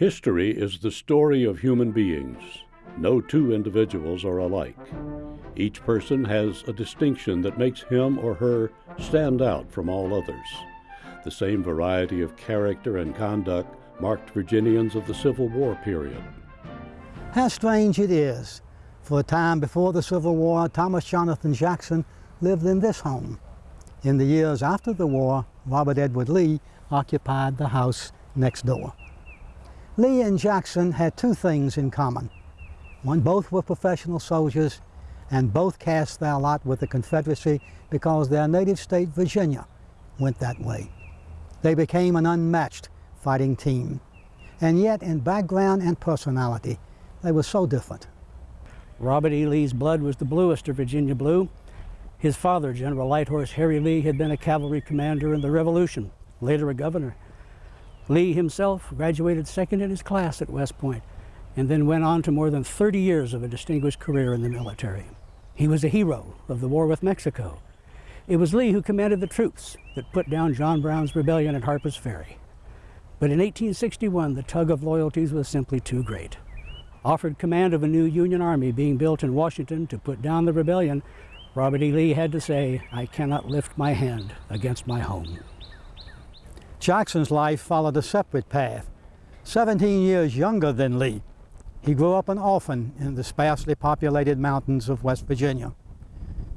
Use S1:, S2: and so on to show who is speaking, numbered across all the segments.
S1: History is the story of human beings. No two individuals are alike. Each person has a distinction that makes him or her stand out from all others. The same variety of character and conduct marked Virginians of the Civil War period.
S2: How strange it is. For a time before the Civil War, Thomas Jonathan Jackson lived in this home. In the years after the war, Robert Edward Lee occupied the house next door. Lee and Jackson had two things in common. One, both were professional soldiers and both cast their lot with the Confederacy because their native state, Virginia, went that way. They became an unmatched fighting team. And yet, in background and personality, they were so different.
S3: Robert E. Lee's blood was the bluest of Virginia blue. His father, General Lighthorse Harry Lee, had been a cavalry commander in the Revolution, later a governor. Lee himself graduated second in his class at West Point and then went on to more than 30 years of a distinguished career in the military. He was a hero of the war with Mexico. It was Lee who commanded the troops that put down John Brown's rebellion at Harper's Ferry. But in 1861, the tug of loyalties was simply too great. Offered command of a new Union army being built in Washington to put down the rebellion, Robert E. Lee had to say, I cannot lift my hand against my home.
S2: Jackson's life followed a separate path. 17 years younger than Lee, he grew up an orphan in the sparsely populated mountains of West Virginia.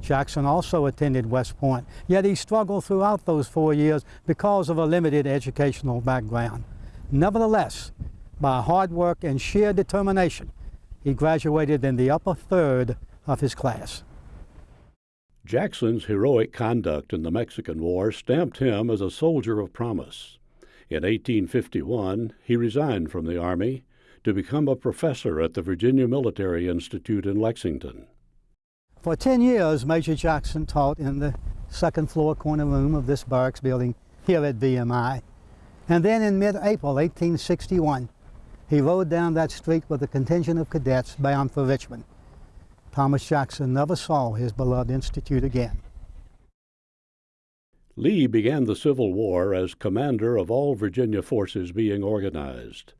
S2: Jackson also attended West Point, yet he struggled throughout those four years because of a limited educational background. Nevertheless, by hard work and sheer determination, he graduated in the upper third of his class.
S1: Jackson's heroic conduct in the Mexican War stamped him as a soldier of promise. In 1851, he resigned from the Army to become a professor at the Virginia Military Institute in Lexington.
S2: For 10 years, Major Jackson taught in the second floor corner room of this barracks building here at VMI. And then in mid-April 1861, he rode down that street with a contingent of cadets bound for Richmond. Thomas Jackson never saw his beloved institute again.
S1: Lee began the Civil War as commander of all Virginia forces being organized.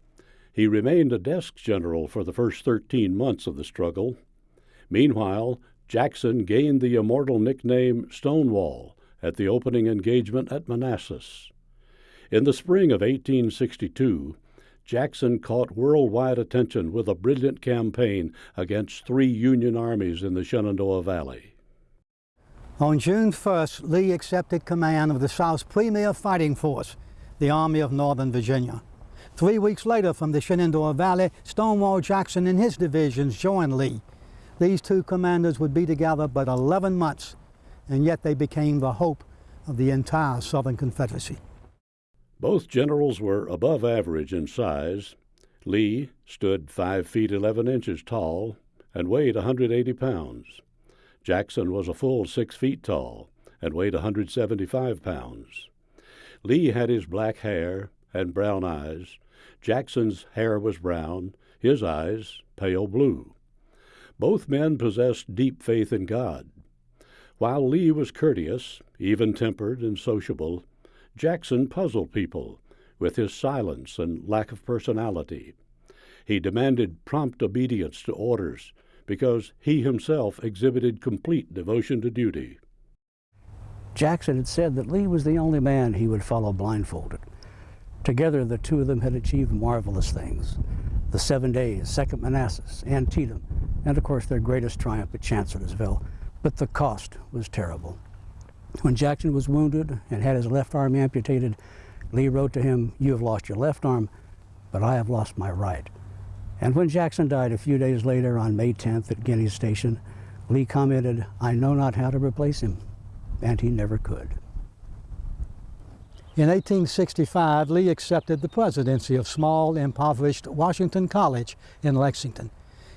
S1: He remained a desk general for the first 13 months of the struggle. Meanwhile, Jackson gained the immortal nickname Stonewall at the opening engagement at Manassas. In the spring of 1862, Jackson caught worldwide attention with a brilliant campaign against three Union armies in the Shenandoah Valley.
S2: On June 1st, Lee accepted command of the South's premier fighting force, the Army of Northern Virginia. Three weeks later, from the Shenandoah Valley, Stonewall Jackson and his divisions joined Lee. These two commanders would be together but 11 months, and yet they became the hope of the entire Southern Confederacy.
S1: Both generals were above average in size. Lee stood 5 feet 11 inches tall and weighed 180 pounds. Jackson was a full 6 feet tall and weighed 175 pounds. Lee had his black hair and brown eyes. Jackson's hair was brown, his eyes pale blue. Both men possessed deep faith in God. While Lee was courteous, even tempered, and sociable, Jackson puzzled people with his silence and lack of personality. He demanded prompt obedience to orders because he himself exhibited complete devotion to duty.
S3: Jackson had said that Lee was the only man he would follow blindfolded. Together, the two of them had achieved marvelous things. The Seven Days, Second Manassas, Antietam, and of course their greatest triumph at Chancellorsville. But the cost was terrible. When Jackson was wounded and had his left arm amputated, Lee wrote to him, You have lost your left arm, but I have lost my right. And when Jackson died a few days later on May 10th at Guiney's Station, Lee commented, I know not how to replace him, and he never could.
S2: In 1865, Lee accepted the presidency of small, impoverished Washington College in Lexington.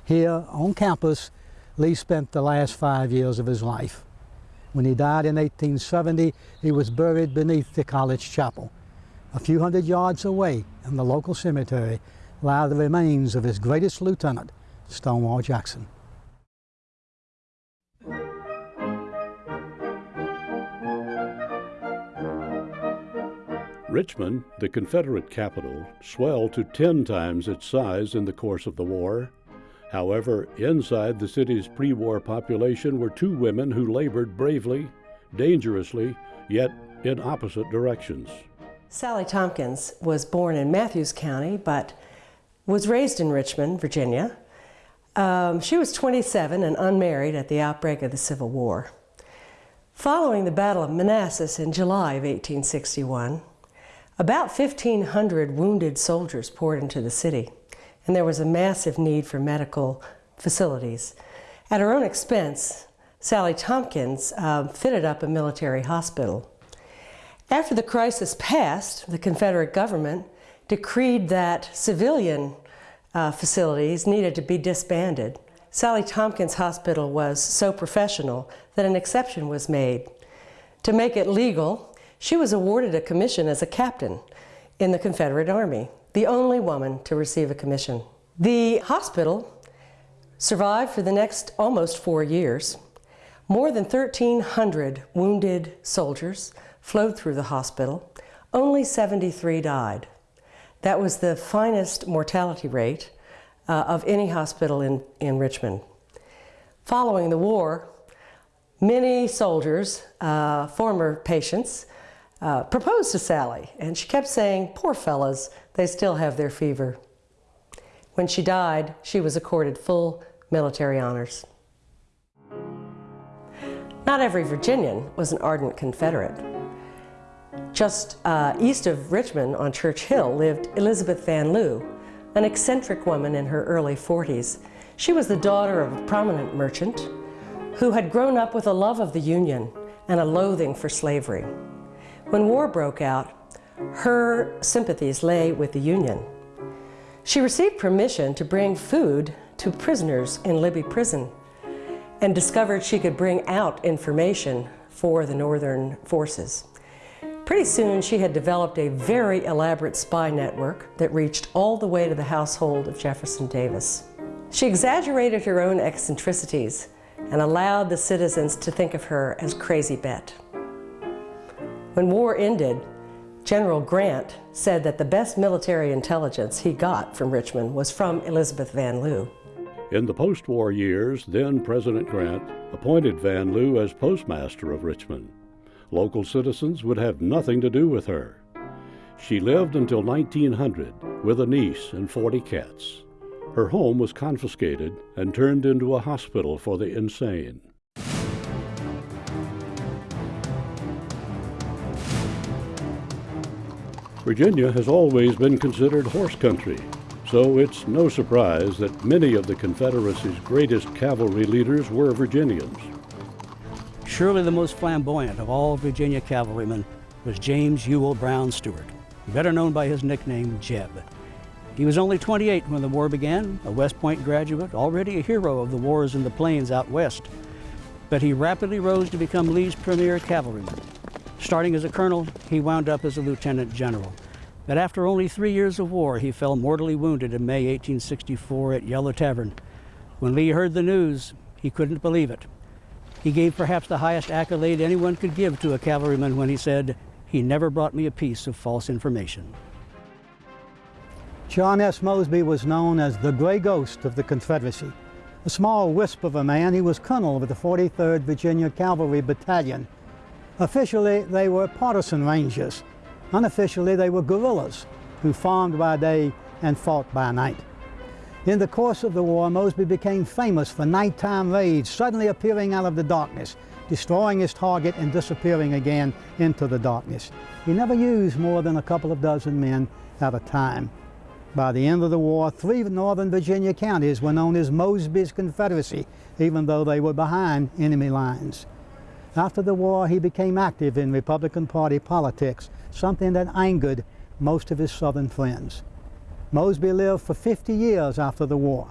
S2: Here, on campus, Lee spent the last five years of his life. When he died in 1870, he was buried beneath the college chapel. A few hundred yards away in the local cemetery lie the remains of his greatest lieutenant, Stonewall Jackson.
S1: Richmond, the Confederate capital, swelled to 10 times its size in the course of the war. However, inside the city's pre war population were two women who labored bravely, dangerously, yet in opposite directions.
S4: Sally Tompkins was born in Mathews County, but was raised in Richmond, Virginia. Um, she was 27 and unmarried at the outbreak of the Civil War. Following the Battle of Manassas in July of 1861, about 1,500 wounded soldiers poured into the city, and there was a massive need for medical facilities. At her own expense, Sally Tompkins uh, fitted up a military hospital. After the crisis passed, the Confederate government decreed that civilian uh, facilities needed to be disbanded. Sally Tompkins Hospital was so professional that an exception was made. To make it legal, she was awarded a commission as a captain in the Confederate Army, the only woman to receive a commission. The hospital survived for the next almost four years. More than 1,300 wounded soldiers flowed through the hospital. Only 73 died. That was the finest mortality rate uh, of any hospital in, in Richmond. Following the war, many soldiers, uh, former patients, uh, proposed to Sally, and she kept saying, poor fellas, they still have their fever. When she died, she was accorded full military honors. Not every Virginian was an ardent Confederate. Just uh, east of Richmond on Church Hill lived Elizabeth Van Lew, an eccentric woman in her early 40s. She was the daughter of a prominent merchant who had grown up with a love of the Union and a loathing for slavery. When war broke out, her sympathies lay with the Union. She received permission to bring food to prisoners in Libby Prison and discovered she could bring out information for the Northern forces. Pretty soon she had developed a very elaborate spy network that reached all the way to the household of Jefferson Davis. She exaggerated her own eccentricities and allowed the citizens to think of her as Crazy Bet. When war ended, General Grant said that the best military intelligence he got from Richmond was from Elizabeth Van Lew.
S1: In the post-war years, then President Grant appointed Van Lew as postmaster of Richmond. Local citizens would have nothing to do with her. She lived until 1900 with a niece and 40 cats. Her home was confiscated and turned into a hospital for the insane. Virginia has always been considered horse country, so it's no surprise that many of the Confederacy's greatest cavalry leaders were Virginians.
S3: Surely the most flamboyant of all Virginia cavalrymen was James Ewell Brown Stuart, better known by his nickname Jeb. He was only 28 when the war began, a West Point graduate, already a hero of the wars in the plains out west. But he rapidly rose to become Lee's premier cavalryman. Starting as a colonel, he wound up as a lieutenant general. But after only three years of war, he fell mortally wounded in May 1864 at Yellow Tavern. When Lee heard the news, he couldn't believe it. He gave perhaps the highest accolade anyone could give to a cavalryman when he said, he never brought me a piece of false information.
S2: John S. Mosby was known as the gray ghost of the Confederacy. A small wisp of a man, he was colonel of the 43rd Virginia Cavalry Battalion. Officially, they were partisan rangers. Unofficially, they were guerrillas who farmed by day and fought by night. In the course of the war, Mosby became famous for nighttime raids, suddenly appearing out of the darkness, destroying his target and disappearing again into the darkness. He never used more than a couple of dozen men at a time. By the end of the war, three northern Virginia counties were known as Mosby's Confederacy, even though they were behind enemy lines. After the war, he became active in Republican Party politics, something that angered most of his Southern friends. Mosby lived for 50 years after the war.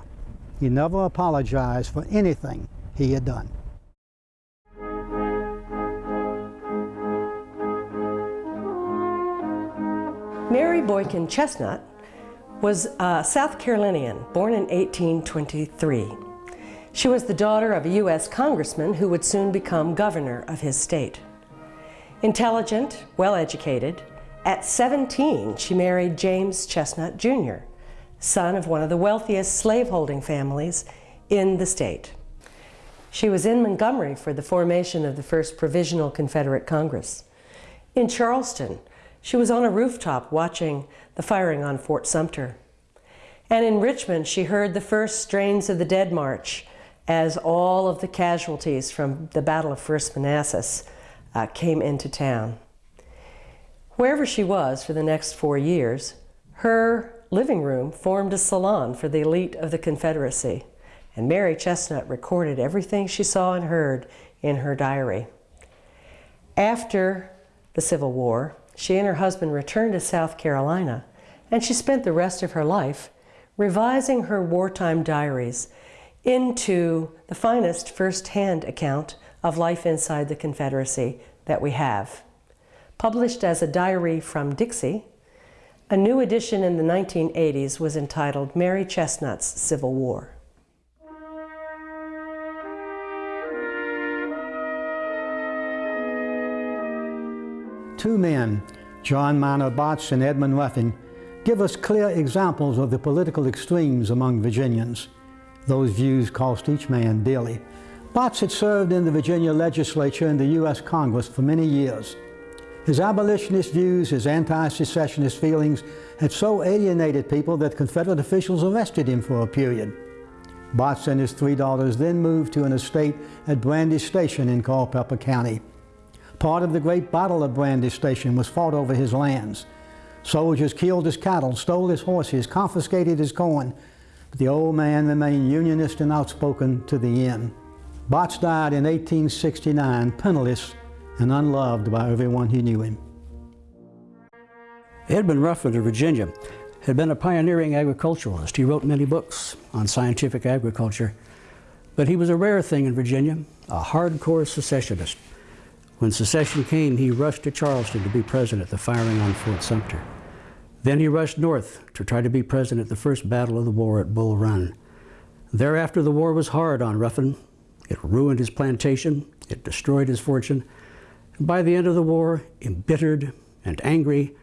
S2: He never apologized for anything he had done.
S4: Mary Boykin Chesnut was a South Carolinian, born in 1823. She was the daughter of a U.S. congressman who would soon become governor of his state. Intelligent, well-educated, At 17, she married James Chesnut Jr., son of one of the wealthiest slaveholding families in the state. She was in Montgomery for the formation of the first Provisional Confederate Congress. In Charleston, she was on a rooftop watching the firing on Fort Sumter. And in Richmond, she heard the first strains of the Dead March as all of the casualties from the Battle of First Manassas uh, came into town. Wherever she was for the next four years, her living room formed a salon for the elite of the Confederacy, and Mary Chesnut recorded everything she saw and heard in her diary. After the Civil War, she and her husband returned to South Carolina, and she spent the rest of her life revising her wartime diaries into the finest first-hand account of life inside the Confederacy that we have. Published as a diary from Dixie, a new edition in the 1980s was entitled Mary Chesnut's Civil War.
S2: Two men, John Minor Botts and Edmund Ruffin, give us clear examples of the political extremes among Virginians. Those views cost each man dearly. Botts had served in the Virginia legislature and the U.S. Congress for many years. His abolitionist views, his anti-secessionist feelings had so alienated people that Confederate officials arrested him for a period. Botts and his three daughters then moved to an estate at Brandy Station in Culpeper County. Part of the Great Battle of Brandy Station was fought over his lands. Soldiers killed his cattle, stole his horses, confiscated his corn, the old man remained Unionist and outspoken to the end. Botts died in 1869, penniless and unloved by everyone who knew him.
S3: Edmund Ruffin of Virginia had been a pioneering agriculturalist. He wrote many books on scientific agriculture, but he was a rare thing in Virginia, a hardcore secessionist. When secession came, he rushed to Charleston to be present at the firing on Fort Sumter. Then he rushed north to try to be present at the first battle of the war at Bull Run. Thereafter, the war was hard on Ruffin. It ruined his plantation, it destroyed his fortune. And by the end of the war, embittered and angry,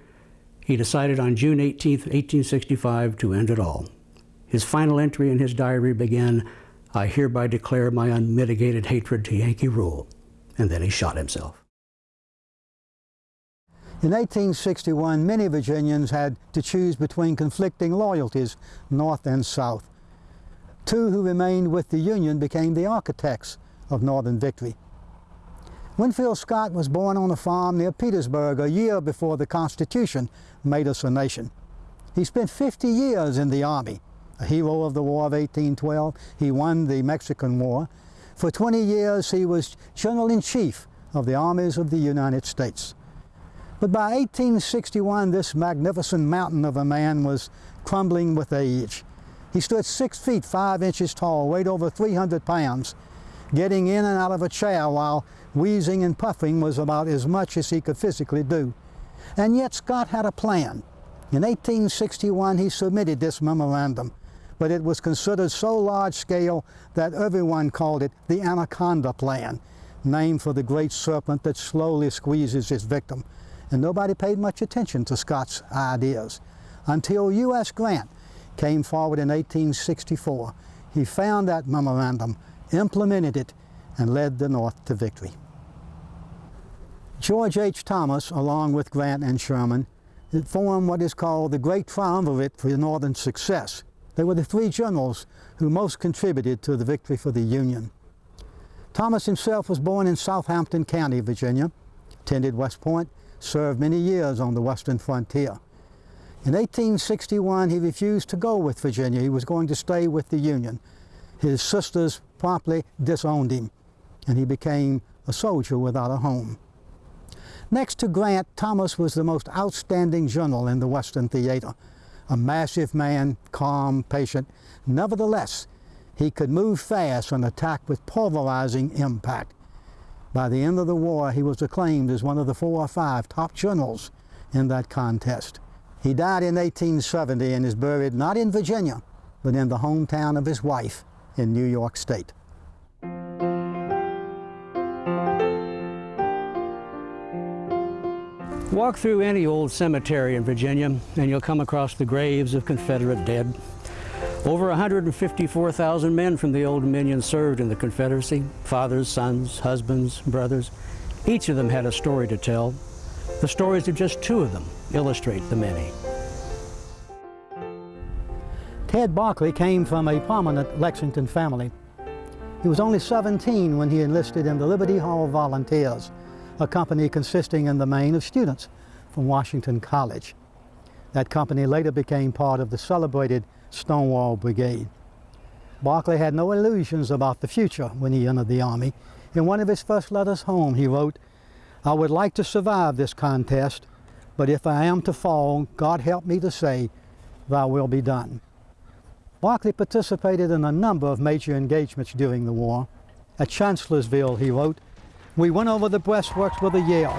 S3: he decided on June 18, 1865, to end it all. His final entry in his diary began, I hereby declare my unmitigated hatred to Yankee rule. And then he shot himself.
S2: In 1861, many Virginians had to choose between conflicting loyalties, North and South. Two who remained with the Union became the architects of Northern victory. Winfield Scott was born on a farm near Petersburg a year before the Constitution made us a nation. He spent 50 years in the Army, a hero of the War of 1812. He won the Mexican War. For 20 years, he was General-in-Chief of the armies of the United States. But by 1861, this magnificent mountain of a man was crumbling with age. He stood six feet five inches tall, weighed over 300 pounds. Getting in and out of a chair while wheezing and puffing was about as much as he could physically do. And yet Scott had a plan. In 1861, he submitted this memorandum, but it was considered so large scale that everyone called it the Anaconda Plan, named for the great serpent that slowly squeezes its victim and nobody paid much attention to Scott's ideas until U.S. Grant came forward in 1864. He found that memorandum, implemented it, and led the North to victory. George H. Thomas, along with Grant and Sherman, formed what is called the Great Triumvirate for Northern success. They were the three generals who most contributed to the victory for the Union. Thomas himself was born in Southampton County, Virginia, attended West Point, served many years on the western frontier. In 1861, he refused to go with Virginia. He was going to stay with the Union. His sisters promptly disowned him, and he became a soldier without a home. Next to Grant, Thomas was the most outstanding general in the Western theater. A massive man, calm, patient. Nevertheless, he could move fast and attack with pulverizing impact. By the end of the war, he was acclaimed as one of the four or five top generals in that contest. He died in 1870 and is buried not in Virginia, but in the hometown of his wife in New York State.
S3: Walk through any old cemetery in Virginia and you'll come across the graves of Confederate dead. Over 154,000 men from the Old Dominion served in the Confederacy, fathers, sons, husbands, brothers. Each of them had a story to tell. The stories of just two of them illustrate the many.
S2: Ted Barclay came from a prominent Lexington family. He was only 17 when he enlisted in the Liberty Hall Volunteers, a company consisting in the main of students from Washington College. That company later became part of the celebrated Stonewall Brigade. Barclay had no illusions about the future when he entered the Army. In one of his first letters home, he wrote, I would like to survive this contest, but if I am to fall, God help me to say, Thy will be done. Barclay participated in a number of major engagements during the war. At Chancellorsville, he wrote, We went over the breastworks with a yell,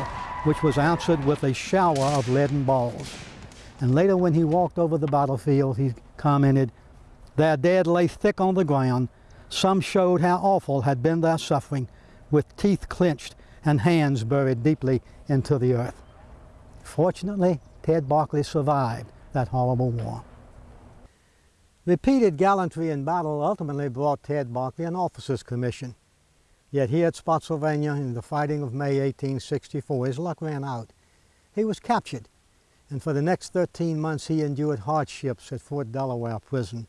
S2: which was answered with a shower of leaden balls. And later when he walked over the battlefield, he commented, Their dead lay thick on the ground. Some showed how awful had been their suffering, with teeth clenched and hands buried deeply into the earth. Fortunately, Ted Barclay survived that horrible war. Repeated gallantry in battle ultimately brought Ted Barclay an officer's commission. Yet here at Spotsylvania in the fighting of May 1864, his luck ran out. He was captured, and for the next 13 months he endured hardships at Fort Delaware Prison.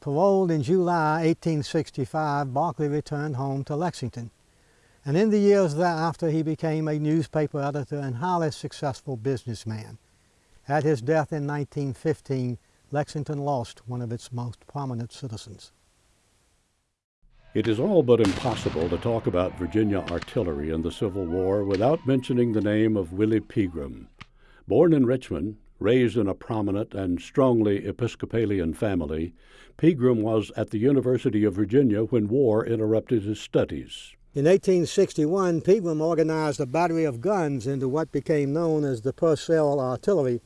S2: Paroled in July 1865, Barclay returned home to Lexington. And in the years thereafter, he became a newspaper editor and highly successful businessman. At his death in 1915, Lexington lost one of its most prominent citizens.
S1: It is all but impossible to talk about Virginia artillery in the Civil War without mentioning the name of Willie Pegram. Born in Richmond, raised in a prominent and strongly Episcopalian family, Pegram was at the University of Virginia when war interrupted his studies.
S2: In 1861, Pegram organized a battery of guns into what became known as the Purcell Artillery.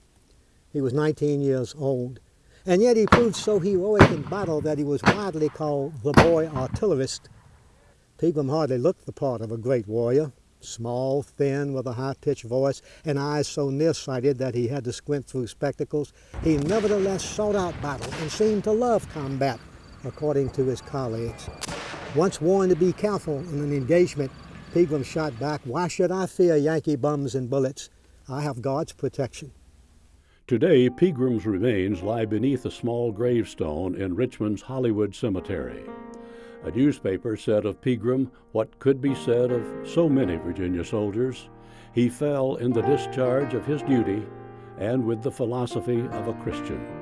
S2: He was 19 years old. And yet he proved so heroic in battle that he was widely called the boy artillerist. Pegram hardly looked the part of a great warrior, small, thin, with a high-pitched voice and eyes so nearsighted that he had to squint through spectacles. He nevertheless sought out battle and seemed to love combat, according to his colleagues. Once warned to be careful in an engagement, Pegram shot back, why should I fear Yankee bums and bullets? I have God's protection.
S1: Today, Pegram's remains lie beneath a small gravestone in Richmond's Hollywood Cemetery. A newspaper said of Pegram what could be said of so many Virginia soldiers. He fell in the discharge of his duty and with the philosophy of a Christian.